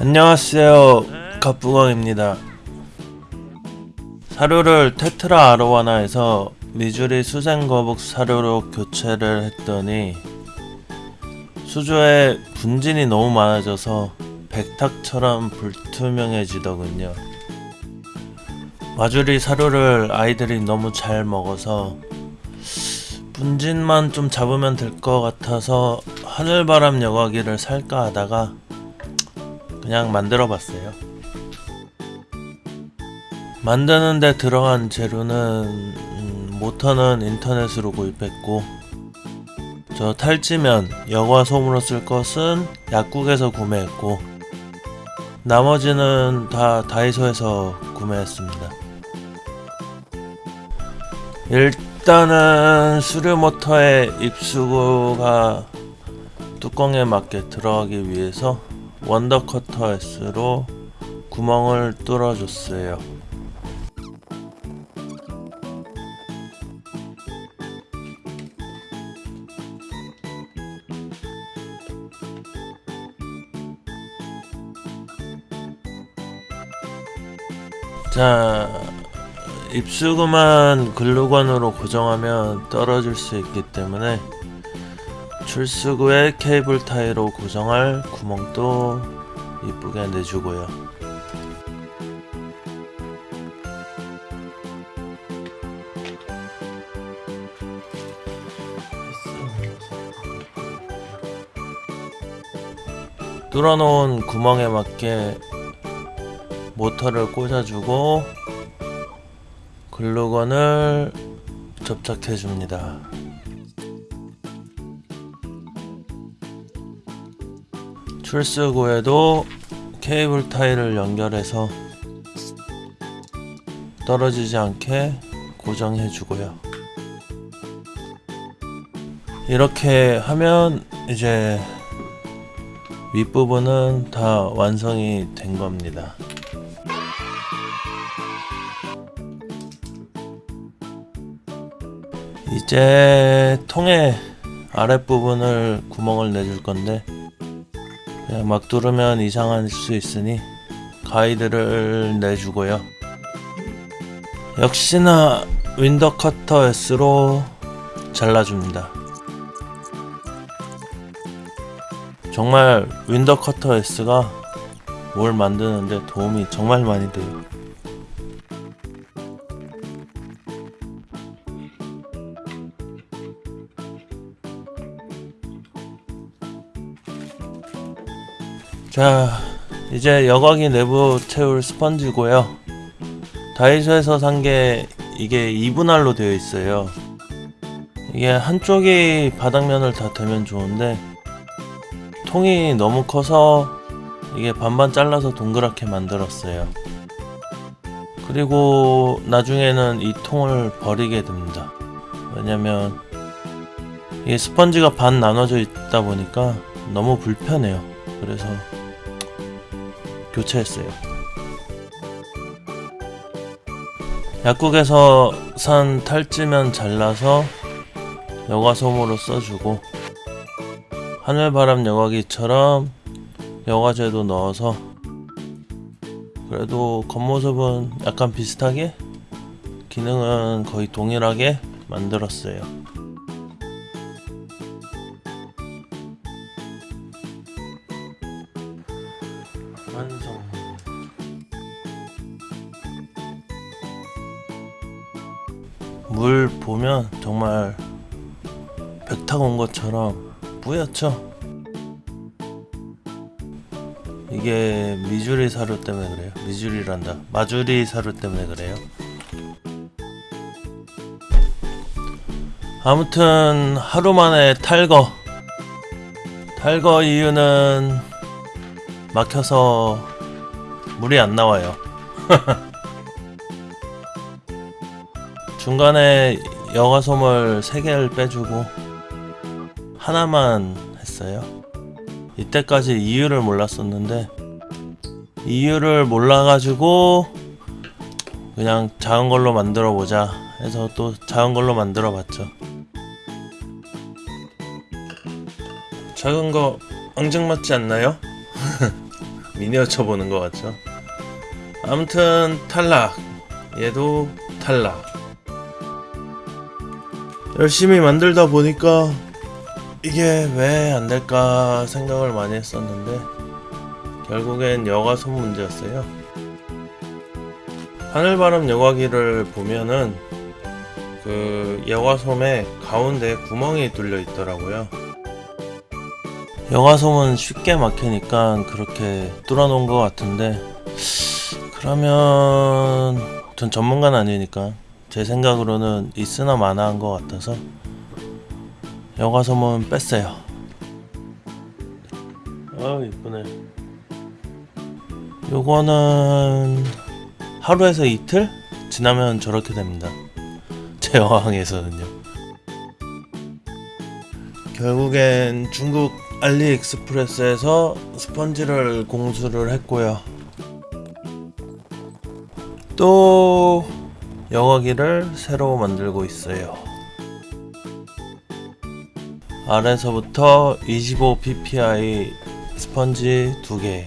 안녕하세요 갑부광입니다. 사료를 테트라 아로와나에서 미주리 수생거북 사료로 교체를 했더니 수조에 분진이 너무 많아져서 백탁처럼 불투명해지더군요. 마주리 사료를 아이들이 너무 잘 먹어서 분진만 좀 잡으면 될 것 같아서 하늘바람 여과기를 살까 하다가 그냥 만들어 봤어요. 만드는데 들어간 재료는 음, 모터는 인터넷으로 구입했고 저 탈지면 여과 솜으로 쓸 것은 약국에서 구매했고 나머지는 다 다이소에서 구매했습니다. 일단은 수류 모터의 입수구가 뚜껑에 맞게 들어가기 위해서 원더 커터 S로 구멍을 뚫어줬어요. 자, 입수구만 글루건으로 고정하면 떨어질 수 있기 때문에 출수구에 케이블 타이로 고정할 구멍도 이쁘게 내주고요. 뚫어놓은 구멍에 맞게 모터를 꽂아주고 글루건을 접착해줍니다. 출수구에도 케이블 타이를 연결해서 떨어지지 않게 고정해 주고요. 이렇게 하면 이제 윗부분은 다 완성이 된 겁니다. 이제 통의 아랫부분을 구멍을 내줄 건데 막 뚫으면 이상할 수 있으니 가이드를 내주고요. 역시나 Wonder Cutter S로 잘라줍니다. 정말 Wonder Cutter S가 뭘 만드는데 도움이 정말 많이 돼요. 자 이제 여과기 내부 채울 스펀지고요. 다이소에서 산 게 이게 2분할로 되어 있어요. 이게 한쪽이 바닥면을 다 대면 좋은데 통이 너무 커서 이게 반반 잘라서 동그랗게 만들었어요. 그리고 나중에는 이 통을 버리게 됩니다. 왜냐면 이게 스펀지가 반 나눠져 있다 보니까 너무 불편해요. 그래서 교체했어요. 약국에서 산 탈지면 잘라서 여과솜으로 써주고 하늘바람 여과기처럼 여과제도 넣어서 그래도 겉모습은 약간 비슷하게 기능은 거의 동일하게 만들었어요. 물 보면 정말 배 타고 온 것처럼 뿌옇죠? 이게 미주리 사료 때문에 그래요. 미주리란다. 마주리 사료 때문에 그래요. 아무튼 하루 만에 탈거. 탈거 이유는 막혀서 물이 안 나와요. 중간에 여과솜을 3개를 빼주고 하나만 했어요. 이때까지 이유를 몰랐었는데 이유를 몰라가지고 그냥 작은 걸로 만들어 보자 해서 또 작은 걸로 만들어 봤죠. 작은 거 앙증맞지 않나요? 미니어처 보는 것 같죠? 아무튼 탈락. 얘도 탈락. 열심히 만들다 보니까 이게 왜 안 될까 생각을 많이 했었는데 결국엔 여과솜 문제였어요. 하늘바람 여과기를 보면은 그 여과솜에 가운데 구멍이 뚫려 있더라고요. 여과솜은 쉽게 막히니까 그렇게 뚫어 놓은 것 같은데 그러면 전 전문가는 아니니까 제 생각으로는 있으나 마나한 것 같아서 여과솜은 뺐어요. 아 이쁘네. 요거는 하루에서 이틀 지나면 저렇게 됩니다. 제 여왕에서는요. 결국엔 중국 알리익스프레스에서 스펀지를 공수를 했고요. 또 여과기를 새로 만들고 있어요. 아래서부터 25 ppi 스펀지 2개,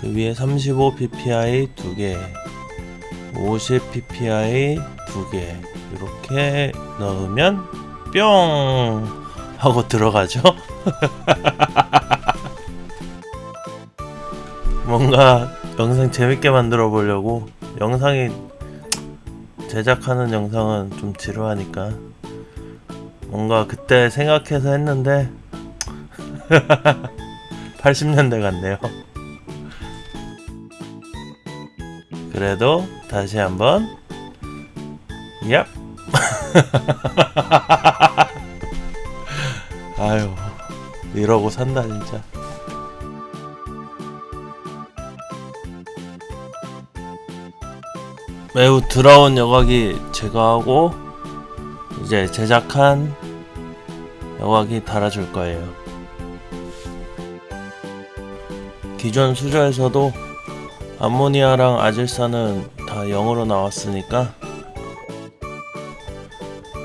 그 위에 35 ppi 2개, 50 ppi 2개 이렇게 넣으면 뿅 하고 들어가죠. 뭔가 영상 재밌게 만들어 보려고 영상이 제작하는 영상은 좀 지루하니까 뭔가 그때 생각해서 했는데 80년대 같네요. 그래도 다시 한번 얍 아유 이러고 산다 진짜 매우 더러운 여과기 제거하고 이제 제작한 여과기 달아줄 거예요. 기존 수저에서도 암모니아랑 아질산은 다 0으로 나왔으니까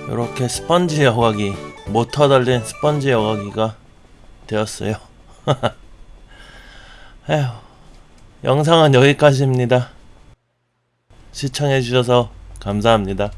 이렇게 스펀지 여과기 모터 달린 스펀지 여과기가 되었어요. 에휴 영상은 여기까지입니다 시청해주셔서 감사합니다